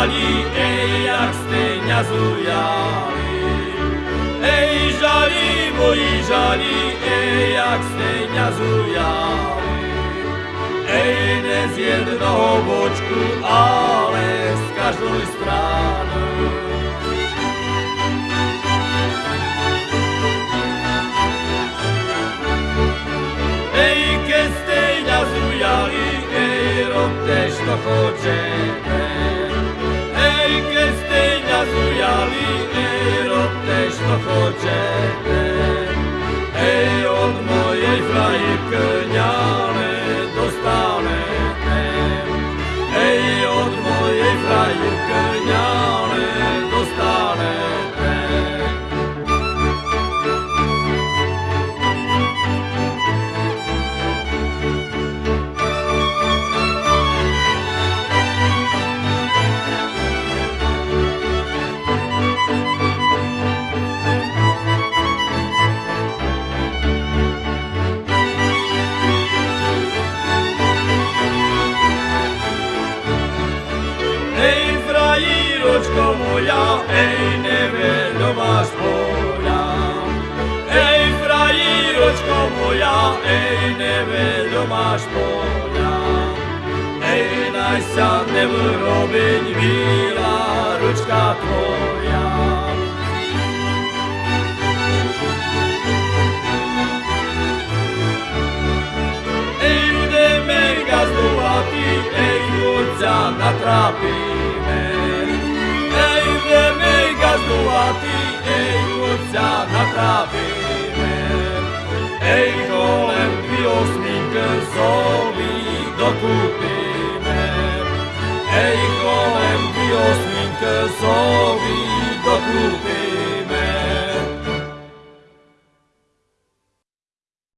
żali, ej, jak stynia zujali. Ej, żali, moi żali, ej, jak stynia zujali. Ej, nie z jednego boczku, ale z każdej strony. Ej, kiedy kestynia zujali, ej, rob też to chodzie. razujali i rob też to. Frajiročko moja, ej, neveľo máš polja. Ej, frajiročko moja, ej, neveľo máš polja. Ej, naj sa nevrobiť, víla ručka tvoja. Ej, ideme gazdovati, ej, ľudca natrapíme. tu a ty, ej, ei sa natrávime. Ej, kolem miłosnik sobie dokupimy. Ej, kolem miłosnik sobie dokupimy.